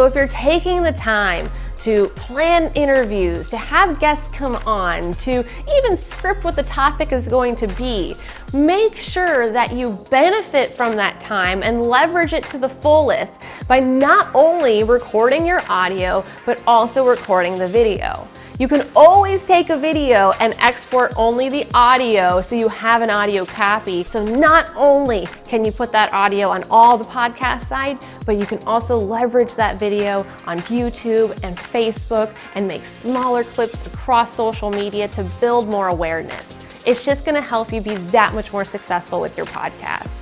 So if you're taking the time to plan interviews, to have guests come on, to even script what the topic is going to be, make sure that you benefit from that time and leverage it to the fullest by not only recording your audio, but also recording the video. You can always take a video and export only the audio so you have an audio copy. So not only can you put that audio on all the podcast side, but you can also leverage that video on YouTube and Facebook and make smaller clips across social media to build more awareness. It's just gonna help you be that much more successful with your podcast.